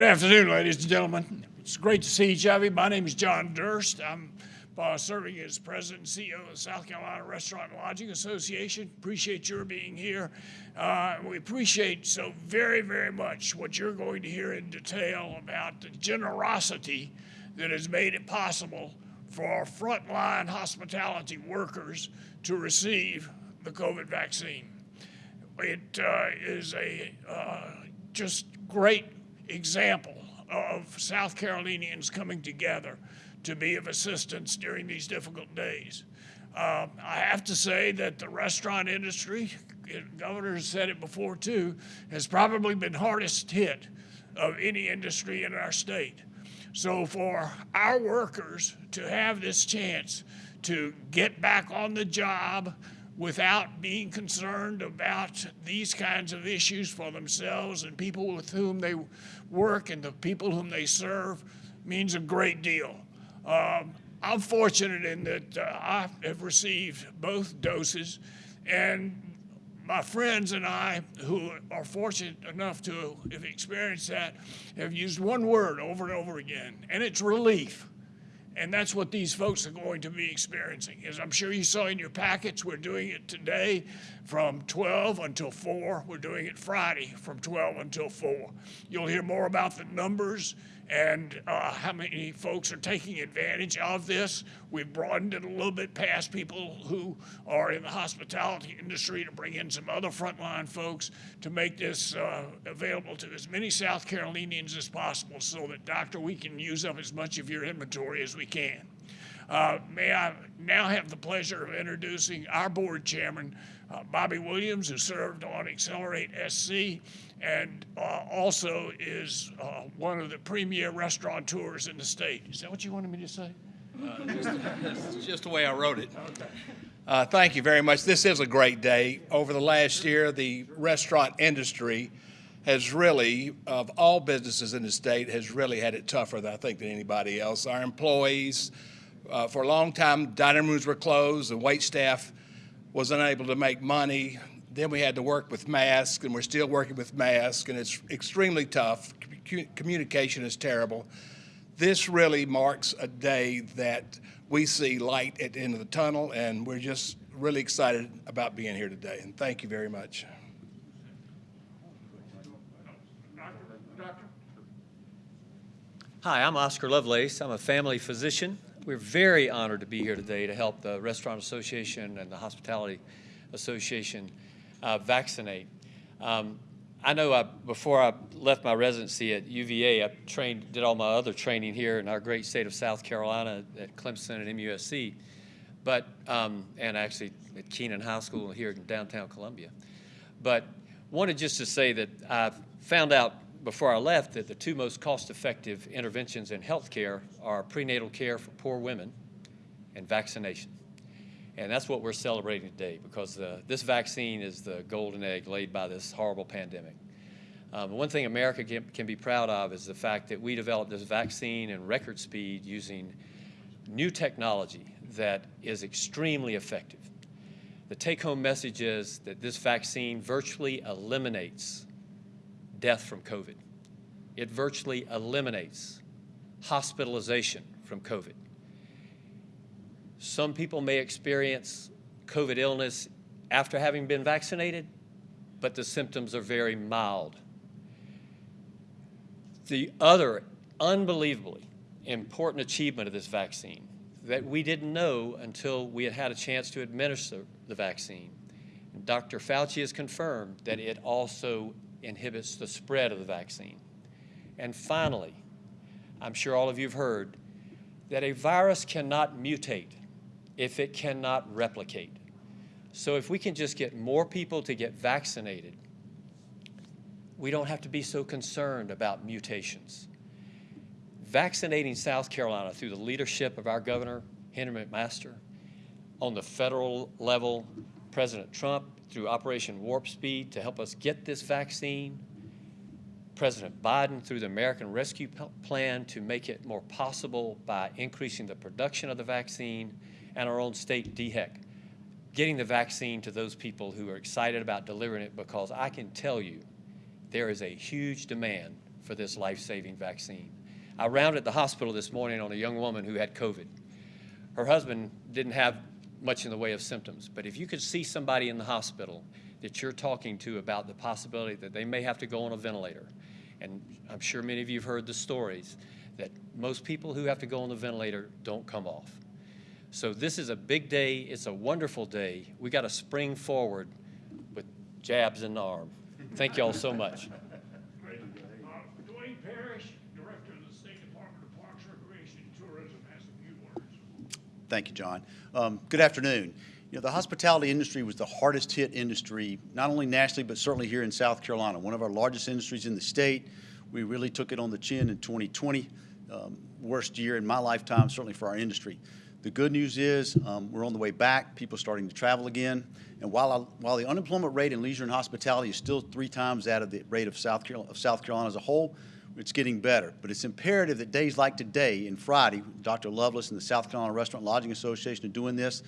Good afternoon, ladies and gentlemen. It's great to see each of you. My name is John Durst. I'm uh, serving as president and CEO of the South Carolina Restaurant and Lodging Association. Appreciate your being here. Uh, we appreciate so very, very much what you're going to hear in detail about the generosity that has made it possible for our frontline hospitality workers to receive the COVID vaccine. It uh, is a uh, just great example of South Carolinians coming together to be of assistance during these difficult days. Um, I have to say that the restaurant industry, governor has said it before too, has probably been hardest hit of any industry in our state. So for our workers to have this chance to get back on the job without being concerned about these kinds of issues for themselves and people with whom they work and the people whom they serve means a great deal. Um, I'm fortunate in that uh, I have received both doses, and my friends and I, who are fortunate enough to have experienced that, have used one word over and over again, and it's relief. And that's what these folks are going to be experiencing. As I'm sure you saw in your packets, we're doing it today from 12 until 4. We're doing it Friday from 12 until 4. You'll hear more about the numbers and uh, how many folks are taking advantage of this. We've broadened it a little bit past people who are in the hospitality industry to bring in some other frontline folks to make this uh, available to as many South Carolinians as possible so that, doctor, we can use up as much of your inventory as we can. Uh, may I now have the pleasure of introducing our board chairman, uh, Bobby Williams, who served on Accelerate SC and uh, also is uh, one of the premier restaurateurs in the state. Is that what you wanted me to say? Uh, just, just the way I wrote it. Okay. Uh, thank you very much. This is a great day. Over the last year, the restaurant industry has really, of all businesses in the state, has really had it tougher than I think than anybody else. Our employees, uh, for a long time, dining rooms were closed, the wait staff was unable to make money. Then we had to work with masks, and we're still working with masks, and it's extremely tough. Communication is terrible. This really marks a day that we see light at the end of the tunnel, and we're just really excited about being here today. And thank you very much. Hi, I'm Oscar Lovelace. I'm a family physician. We're very honored to be here today to help the Restaurant Association and the Hospitality Association uh, vaccinate. Um, I know I, before I left my residency at UVA, I trained, did all my other training here in our great state of South Carolina at Clemson and MUSC, but um, and actually at Keenan High School here in downtown Columbia. But wanted just to say that I found out before I left that the two most cost-effective interventions in healthcare are prenatal care for poor women and vaccination. And that's what we're celebrating today because uh, this vaccine is the golden egg laid by this horrible pandemic. Um, one thing America can, can, be proud of is the fact that we developed this vaccine in record speed using new technology that is extremely effective. The take-home message is that this vaccine virtually eliminates death from COVID. It virtually eliminates hospitalization from COVID. Some people may experience COVID illness after having been vaccinated, but the symptoms are very mild. The other unbelievably important achievement of this vaccine that we didn't know until we had had a chance to administer the vaccine. Dr. Fauci has confirmed that it also inhibits the spread of the vaccine. And finally, I'm sure all of you have heard that a virus cannot mutate if it cannot replicate. So if we can just get more people to get vaccinated, we don't have to be so concerned about mutations. Vaccinating South Carolina through the leadership of our governor, Henry McMaster, on the federal level, President Trump through Operation Warp Speed to help us get this vaccine, President Biden through the American Rescue Plan to make it more possible by increasing the production of the vaccine, and our own state DHEC, getting the vaccine to those people who are excited about delivering it because I can tell you there is a huge demand for this life-saving vaccine. I rounded the hospital this morning on a young woman who had COVID. Her husband didn't have much in the way of symptoms, but if you could see somebody in the hospital that you're talking to about the possibility that they may have to go on a ventilator, and I'm sure many of you have heard the stories that most people who have to go on the ventilator don't come off. So this is a big day. It's a wonderful day. We got to spring forward with jabs in the arm. Thank you all so much. Great. Uh, Duane Parrish, Director of the State Department of Parks, Recreation, and Tourism, has a few words. Thank you, John. Um, Good afternoon. You know, the hospitality industry was the hardest hit industry, not only nationally, but certainly here in South Carolina, one of our largest industries in the state. We really took it on the chin in 2020, um, worst year in my lifetime, certainly for our industry. The good news is, um, we're on the way back, people starting to travel again. And while, I- while the unemployment rate in leisure and hospitality is still three times that of the rate of South Carolina, of South Carolina as a whole, it's getting better. But it's imperative that days like today and Friday, Dr. Lovelace and the South Carolina Restaurant Lodging Association are doing this,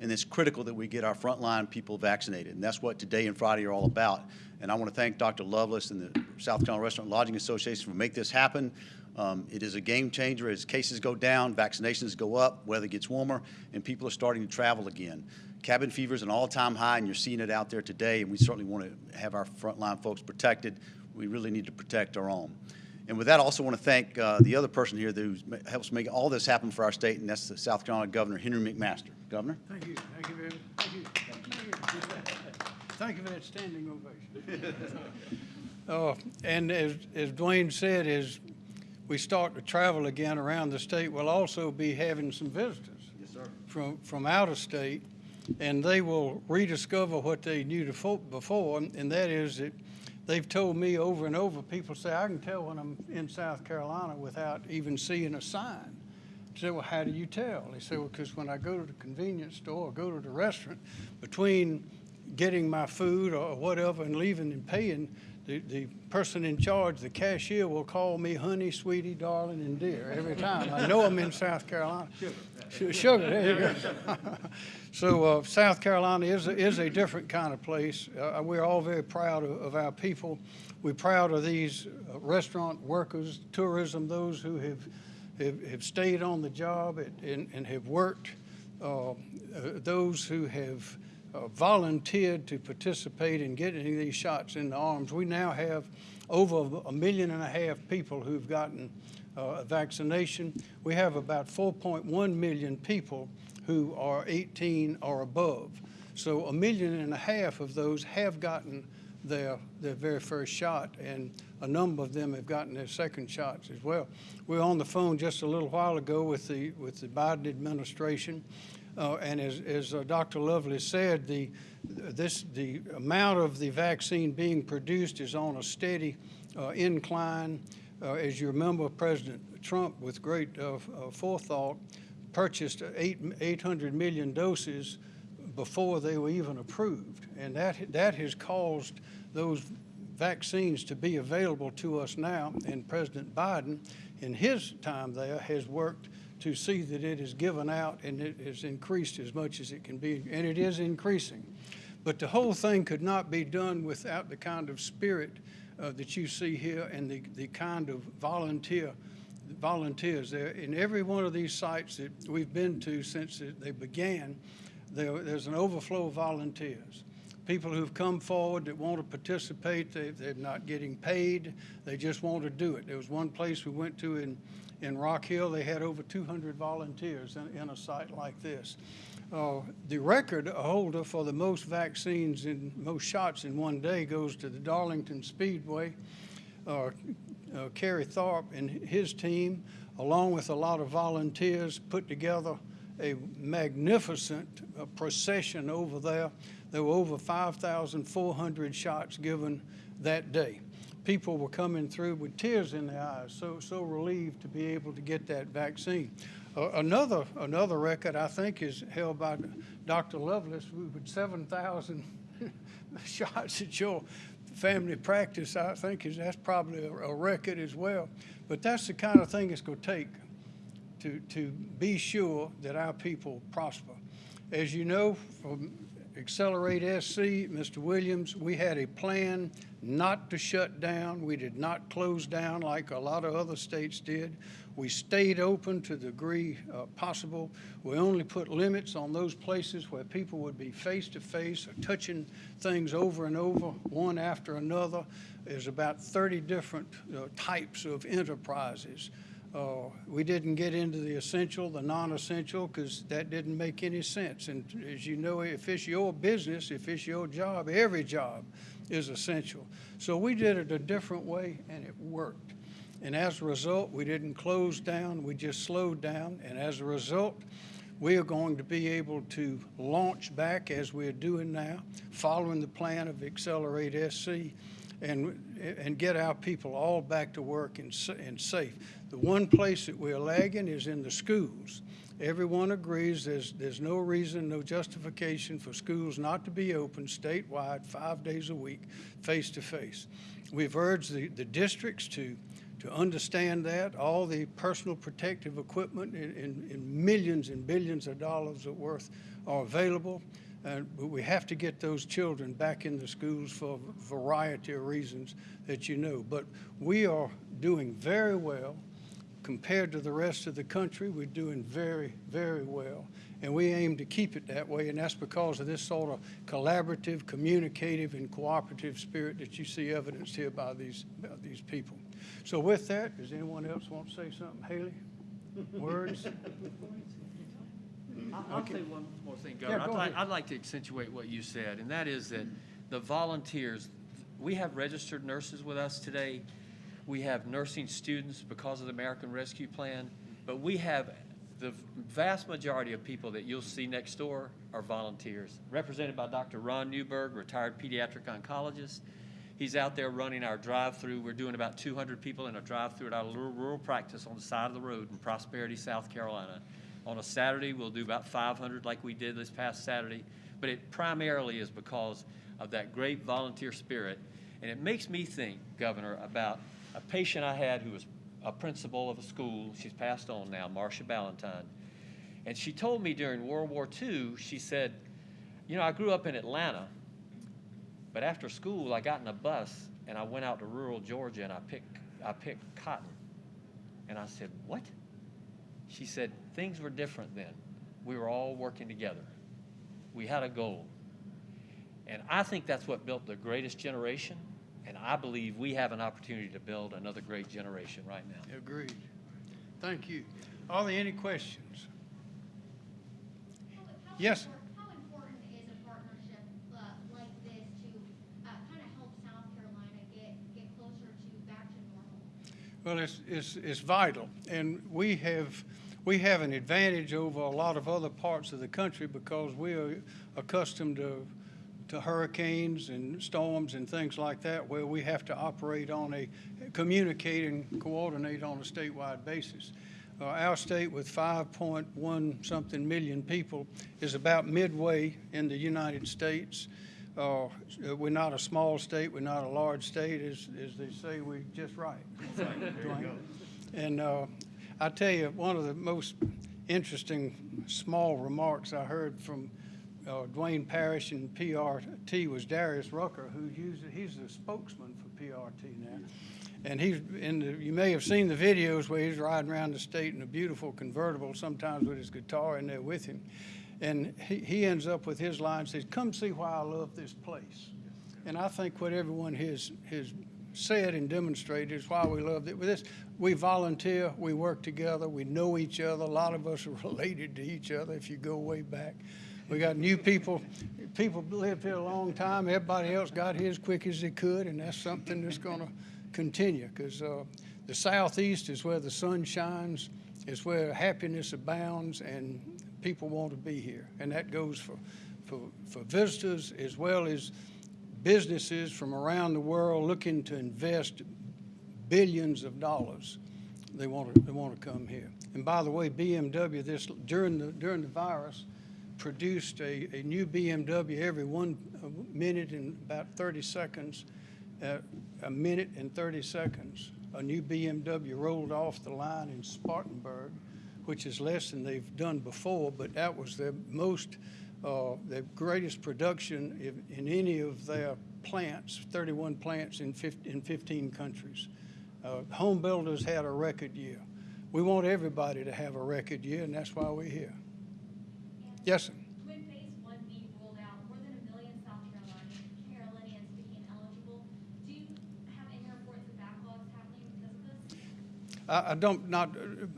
and it's critical that we get our frontline people vaccinated. And that's what today and Friday are all about. And I want to thank Dr. Lovelace and the South Carolina Restaurant Lodging Association for make this happen. Um, It is a game changer as cases go down, vaccinations go up, weather gets warmer, and people are starting to travel again. Cabin fever is an all-time high, and you're seeing it out there today, and we certainly want to have our frontline folks protected. We really need to protect our own. And with that, I also want to thank uh, the other person here who helps make all this happen for our state, and that's the South Carolina Governor, Henry McMaster. Governor? Thank you, thank you very, much. thank you. Thank you for that standing ovation. Uh, And as, as Duane said, as we start to travel again around the state, we'll also be having some visitors. Yes, sir. From, from out of state, and they will rediscover what they knew befo- before, and that is that they've told me over and over, people say, I can tell when I'm in South Carolina without even seeing a sign. I said, well, how do you tell? They said, well, because when I go to the convenience store or go to the restaurant, between getting my food or whatever and leaving and paying, the, the person in charge, the cashier, will call me honey, sweetie, darling, and dear every time. I know I'm in South Carolina. Su- Sugar, there you go. So uh, South Carolina is, a- is a different kind of place. Uh, We're all very proud of, of our people. We're proud of these uh, restaurant workers, tourism, those who have, have, have stayed on the job and- and, and have worked, uh, uh, those who have uh, volunteered to participate in getting these shots in the arms. We now have over a million and a half people who've gotten uh, a vaccination. We have about 4.1 million people who are 18 or above. So a million and a half of those have gotten their, their very first shot, and a number of them have gotten their second shots as well. We were on the phone just a little while ago with the, with the Biden administration, uh, and as, as uh, Dr. Lovely said, the, this, the amount of the vaccine being produced is on a steady uh, incline. Uh, As you remember, President Trump, with great uh, uh, forethought, purchased eight, 800 million doses before they were even approved. And that, that has caused those vaccines to be available to us now. And President Biden, in his time there, has worked to see that it is given out and it is increased as much as it can be, and it is increasing. But the whole thing could not be done without the kind of spirit uh, that you see here and the, the kind of volunteer volunteers there. In every one of these sites that we've been to since they began, there, there's an overflow of volunteers. People who've come forward that want to participate, they, they're not getting paid, they just want to do it. There was one place we went to in, in Rock Hill, they had over 200 volunteers in, in a site like this. Uh, The record holder for the most vaccines and most shots in one day goes to the Darlington Speedway. Uh, uh, Kerry Tharp and his team, along with a lot of volunteers, put together a magnificent uh, procession over there. There were over 5,400 shots given that day. People were coming through with tears in their eyes, so, so relieved to be able to get that vaccine. Uh, Another, another record, I think, is held by Dr. Lovelace with 7,000 shots at your family practice, I think is, that's probably a, a record as well. But that's the kind of thing it's gonna take to, to be sure that our people prosper. As you know, from Accelerate SC, Mr. Williams, we had a plan not to shut down. We did not close down like a lot of other states did. We stayed open to the degree uh, possible. We only put limits on those places where people would be face-to-face or touching things over and over, one after another. There's about 30 different uh, types of enterprises. Uh, We didn't get into the essential, the non-essential, because that didn't make any sense. And as you know, if it's your business, if it's your job, every job is essential. So we did it a different way, and it worked. And as a result, we didn't close down, we just slowed down. And as a result, we are going to be able to launch back as we're doing now, following the plan of Accelerate SC, and, and get our people all back to work and, and safe. The one place that we're lagging is in the schools. Everyone agrees there's, there's no reason, no justification for schools not to be open statewide, five days a week, face to face. We've urged the, the districts to, to understand that, all the personal protective equipment in, in, in millions and billions of dollars of worth are available. Uh, but we have to get those children back in the schools for a variety of reasons that you know. But we are doing very well compared to the rest of the country. We're doing very, very well. And we aim to keep it that way, and that's because of this sort of collaborative, communicative, and cooperative spirit that you see evidenced here by these, by these people. So with that, does anyone else want to say something? Haley? Words? I- I'll say one more thing, Yeah, Governor. I'd go like. I'd like to accentuate what you said, and that is that the volunteers, we have registered nurses with us today. We have nursing students because of the American Rescue Plan, but we have the vast majority of people that you'll see next door are volunteers, represented by Dr. Ron Newberg, retired pediatric oncologist. He's out there running our drive-through. We're doing about 200 people in a drive-through at our little rural practice on the side of the road in Prosperity, South Carolina. On a Saturday, we'll do about 500 like we did this past Saturday, but it primarily is because of that great volunteer spirit. And it makes me think, Governor, about a patient I had who was a principal of a school. She's passed on now, Marcia Ballantyne. And she told me during World War II, she said, You know, I grew up in Atlanta, but after school, I got in a bus and I went out to rural Georgia and I picked, I picked cotton. And I said, What? She said, Things were different then. We were all working together. We had a goal. And I think that's what built the greatest generation. And I believe we have an opportunity to build another great generation right now. Agreed. Thank you. Are there any questions? How- how Yes. impor- How important is a partnership uh, like this to kind of help South Carolina get, get closer to back to normal? Well, it's, it's, it's vital, and we have, we have an advantage over a lot of other parts of the country because we are accustomed to, to hurricanes and storms and things like that, where we have to operate on a, communicate and coordinate on a statewide basis. Uh, Our state with 5.1 something million people is about midway in the United States. Uh, We're not a small state, we're not a large state, as, as they say, we're just right. And uh, I tell you, one of the most interesting small remarks I heard from uh, Duane Parrish and PRT was Darius Rucker, who uses, he's the spokesman for PRT now. And he's in the, you may have seen the videos where he's riding around the state in a beautiful convertible, sometimes with his guitar in there with him. And he, he ends up with his line, says, come see why I love this place. And I think what everyone has, has said and demonstrated is why we love it. With this, we volunteer, we work together, we know each other. A lot of us are related to each other if you go way back. We got new people, people lived here a long time. Everybody else got here as quick as they could, and that's something that's going to continue because uh, the southeast is where the sun shines, is where happiness abounds, and people want to be here. And that goes for, for, for visitors as well as businesses from around the world looking to invest billions of dollars. They want to, they want to come here. And by the way, BMW this, during the, during the virus, produced a, a new BMW every one minute and about 30 seconds, uh, a minute and 30 seconds. A new BMW rolled off the line in Spartanburg, which is less than they've done before, but that was their most uh, the greatest production in, any of their plants, 31 plants in 15, in 15 countries. Uh, home builders had a record year. We want everybody to have a record year, and that's why we're here. Yes, sir. When phase one B rolled out, more than a million South Carolinians, Carolinians became eligible. Do you have any reports of backlogs happening because of this? I, don't, not,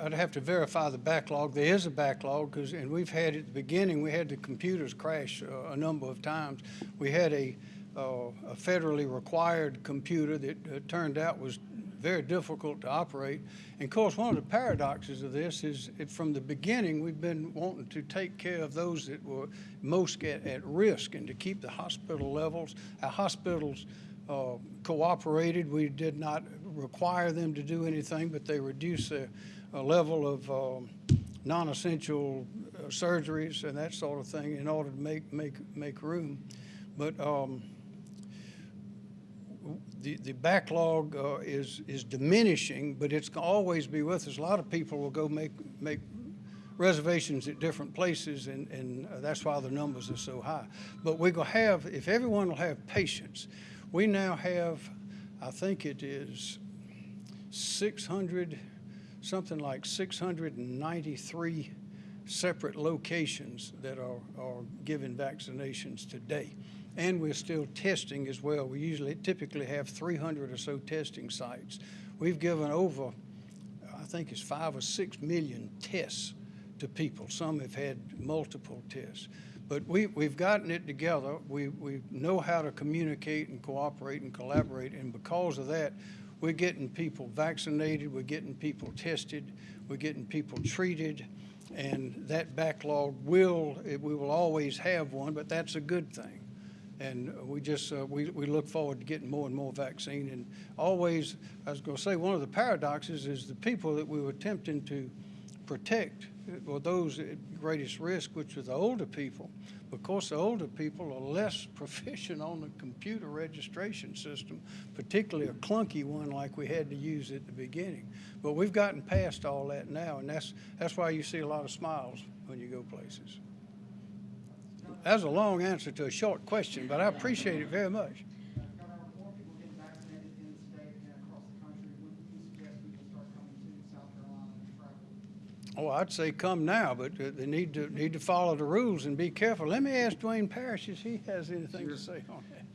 I'd have to verify the backlog. There is a backlog, because, and we've had, at the beginning, we had the computers crash uh, a number of times. We had a, uh, a federally required computer that uh, turned out was very difficult to operate. And of course, one of the paradoxes of this is, from the beginning, we've been wanting to take care of those that were most at, at risk and to keep the hospital levels. Our hospitals uh, cooperated. We did not require them to do anything, but they reduce uh, level of um, non-essential uh, surgeries and that sort of thing in order to make, make, make room. But um, the, the backlog uh, is, is diminishing, but it's always be with us. A lot of people will go make, make reservations at different places, and, and uh, that's why the numbers are so high. But we're gonna have, if everyone will have patience, we now have, I think it is 600, something like 693 separate locations that are, are giving vaccinations today. And we're still testing as well. We usually typically have 300 or so testing sites. We've given over, I think it's five or six million tests to people. Some have had multiple tests. But we, we've gotten it together. We, we know how to communicate and cooperate and collaborate. And because of that, we're getting people vaccinated, we're getting people tested, we're getting people treated. And that backlog will, it- we will always have one, but that's a good thing. And we just, uh, we, we look forward to getting more and more vaccine. And always, I was going to say, one of the paradoxes is the people that we were attempting to protect were those at greatest risk, which are the older people. Of course, the older people are less proficient on the computer registration system, particularly a clunky one like we had to use at the beginning. But we've gotten past all that now, and that's, that's why you see a lot of smiles when you go places. That's a long answer to a short question, but I appreciate it very much. Governor, with more people getting vaccinated in the state and across the country, when do you suggest people start coming to South Carolina and travel? Oh, I'd say come now, but uh, they need to, need to follow the rules and be careful. Let me ask Duane Parrish if he has anything to say on that.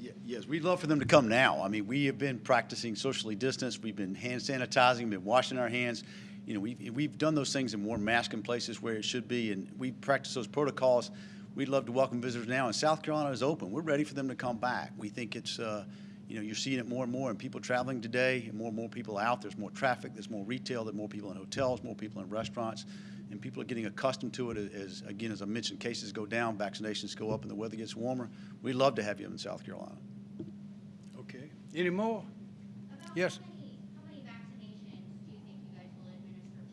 Ye- Yes, we'd love for them to come now. I mean, we have been practicing socially distanced, we've been hand sanitizing, been washing our hands. You know, we've, we've done those things and worn masks in places where it should be, and we practice those protocols. We'd love to welcome visitors now, and South Carolina is open. We're ready for them to come back. We think it's, uh, you know, you're seeing it more and more, and people traveling today, and more and more people out. There's more traffic, there's more retail, there's more people in hotels, more people in restaurants, and people are getting accustomed to it as, again, as I mentioned, cases go down, vaccinations go up, and the weather gets warmer. We'd love to have you in South Carolina. Okay. Any more? About Yes. How many, how many vaccinations do you think you guys will administer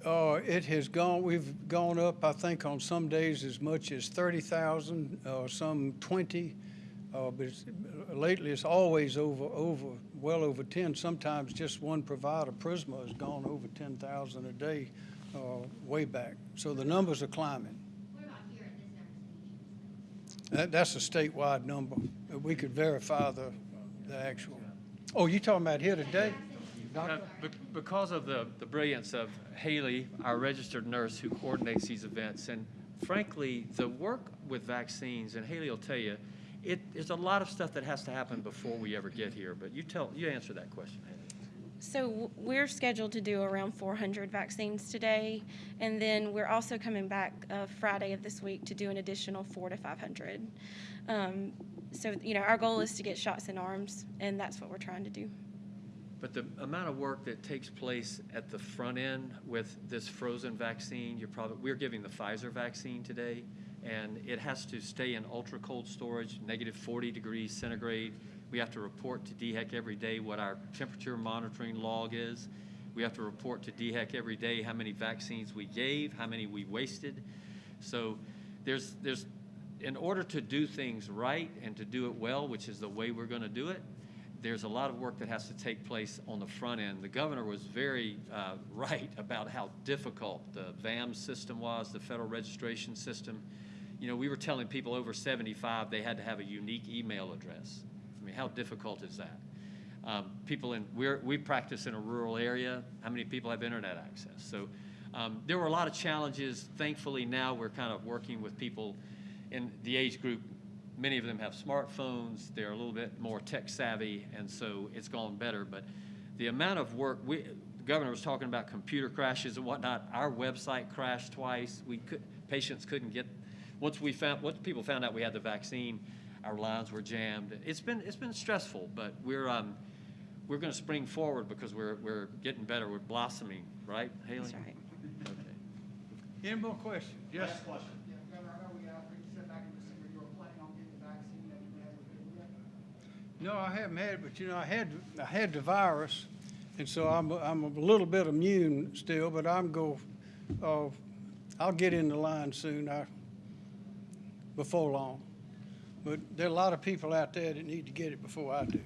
today? Uh, it has gone, we've gone up, I think, on some days as much as thirty thousand, uh, some twenty. Uh, but it's, lately, it's always over, over, well over ten. Sometimes just one provider, Prisma, has gone over ten thousand a day, uh, way back. So the numbers are climbing. What about here at this? That, that's a statewide number. We could verify the, the actual. Oh, you talking about here today? Uh, be- Because of the, the brilliance of Haley, our registered nurse who coordinates these events, and frankly, the work with vaccines, and Haley will tell you, it, there's a lot of stuff that has to happen before we ever get here, but you tell, you answer that question, Haley. So we're scheduled to do around 400 vaccines today, and then we're also coming back uh, Friday of this week to do an additional four to 500. Um, so you know, our goal is to get shots in arms, and that's what we're trying to do. But the amount of work that takes place at the front end with this frozen vaccine, you're probably, we're giving the Pfizer vaccine today, and it has to stay in ultra cold storage, negative 40 degrees centigrade. We have to report to DHEC every day what our temperature monitoring log is. We have to report to DHEC every day how many vaccines we gave, how many we wasted. So there's, there's, in order to do things right and to do it well, which is the way we're going to do it, there's a lot of work that has to take place on the front end. The governor was very uh, right about how difficult the VAM system was, the federal registration system. You know, we were telling people over 75 they had to have a unique email address. I mean, how difficult is that? Um, people in, we're, we practice in a rural area. How many people have internet access? So um, there were a lot of challenges. Thankfully, now we're kind of working with people in the age group. Many of them have smartphones. They're a little bit more tech savvy, and so it's gone better. But the amount of work, we, the governor was talking about computer crashes and whatnot. Our website crashed twice. We could, patients couldn't get, once we found, once people found out we had the vaccine, our lines were jammed. It's been, it's been stressful, but we're, um, we're going to spring forward because we're, we're getting better. We're blossoming, right, Haley? That's right. Okay. Any more questions? Yes. Yeah, Governor, I know we, you said back in December you were planning on getting the vaccine, have you had it yet? No, I haven't had it, but you know, I had, I had the virus, and so I'm, I'm a little bit immune still, but I'm go, uh, I'll get in the line soon, I, before long. But there are a lot of people out there that need to get it before I do.